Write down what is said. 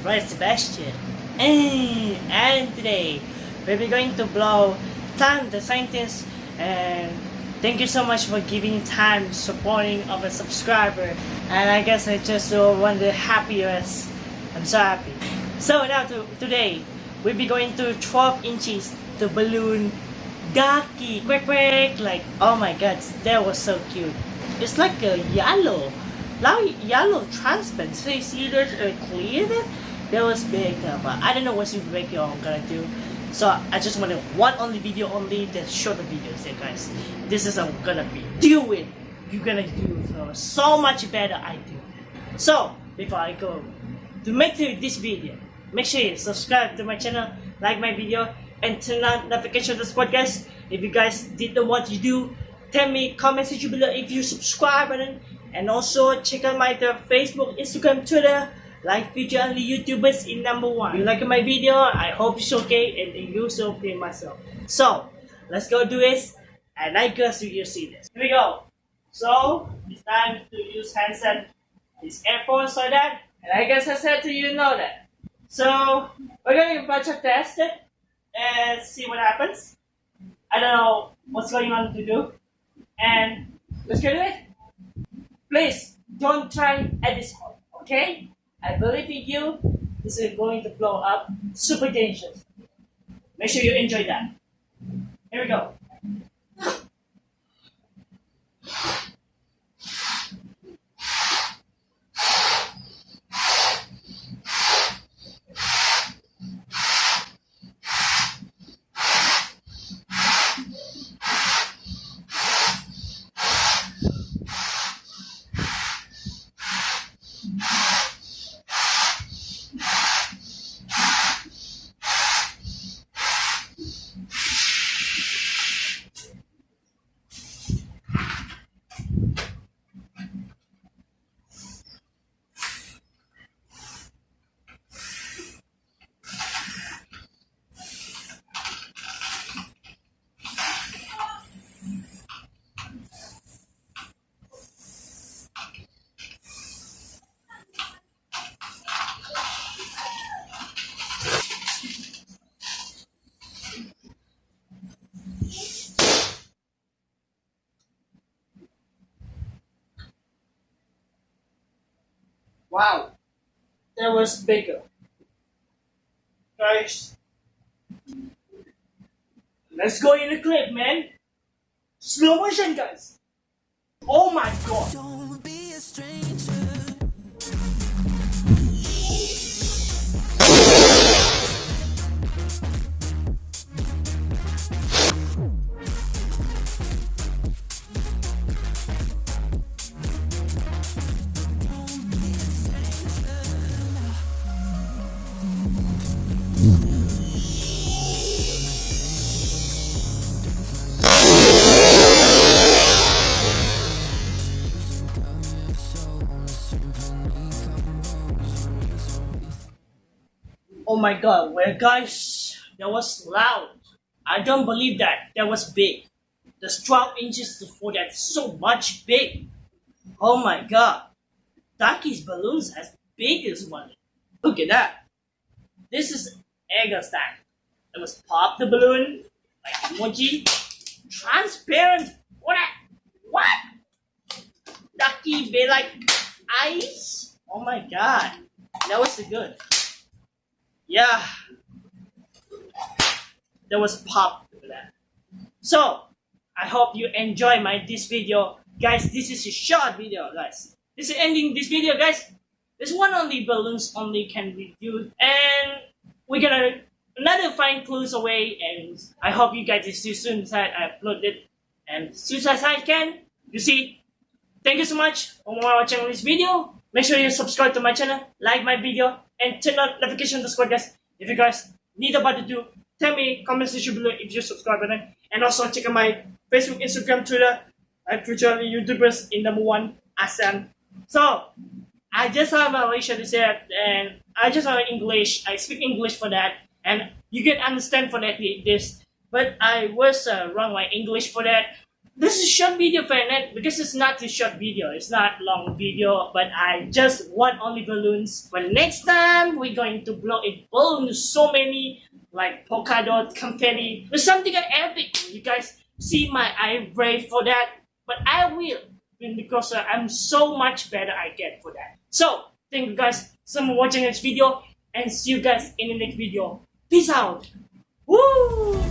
voice Sebastian. And, today, we'll be going to blow Time the Scientist and thank you so much for giving time supporting of a subscriber. And I guess I just uh, one of the happiest. I'm so happy. So now to, today we'll be going to 12 inches the balloon Ducky quick quick like oh my god that was so cute. It's like a yellow like yellow you there's a clear there was big uh, but I don't know what super big you're gonna do. So I just want to one only video only that shorter videos yeah guys this is I'm gonna be. Doing you're gonna do so, so much better I do. So before I go to make this video make sure you subscribe to my channel like my video and turn on notification to support guys. If you guys didn't want to do tell me comment section below if you subscribe button and also check out my Facebook Instagram Twitter like future only YouTubers in number one. If you like my video, I hope it's okay and you so okay myself. So, let's go do this and I guess you see this. Here we go. So, it's time to use handset, this earphones like that, and I guess I said to you know that. So, we're bunch of test and see what happens. I don't know what's going on to do. And let's get it. Please don't try at this point, okay? I believe in you. This is going to blow up super dangerous. Make sure you enjoy that. Here we go. Wow, that was bigger. Guys, let's go in the clip, man. Slow motion, guys. Oh my god. My god, well guys, that was loud. I don't believe that. That was big. The 12 inches for that so much big. Oh my god. Ducky's balloons as big as one. Look at that. This is Egger stack. It was pop the balloon, like emoji, transparent. What? What? Ducky be like ice? Oh my god. That was good yeah, there was pop that. So I hope you enjoy my this video, guys. This is a short video, guys. This is ending this video, guys. This one only balloons only can be used, and we're gonna another find clues away. And I hope you guys see soon as I upload it, and soon as I can. You see. Thank you so much for watching this video. Make sure you subscribe to my channel, like my video, and turn on notification to squad guys. If you guys need about to do, tell me comment section below if you subscribe button. And also check out my Facebook, Instagram, Twitter, and future YouTubers in number one ASEAN. So I just have a Malaysia to say and I just have English. I speak English for that, and you can understand for that this. But I was uh, wrong my English for that. This is short video for net because it's not a short video. It's not long video, but I just want only balloons. But next time we're going to blow a balloon so many like polka dot confetti or something epic. You guys see my I brave for that, but I will because uh, I'm so much better I get for that. So thank you guys so much for watching this video and see you guys in the next video. Peace out. Woo!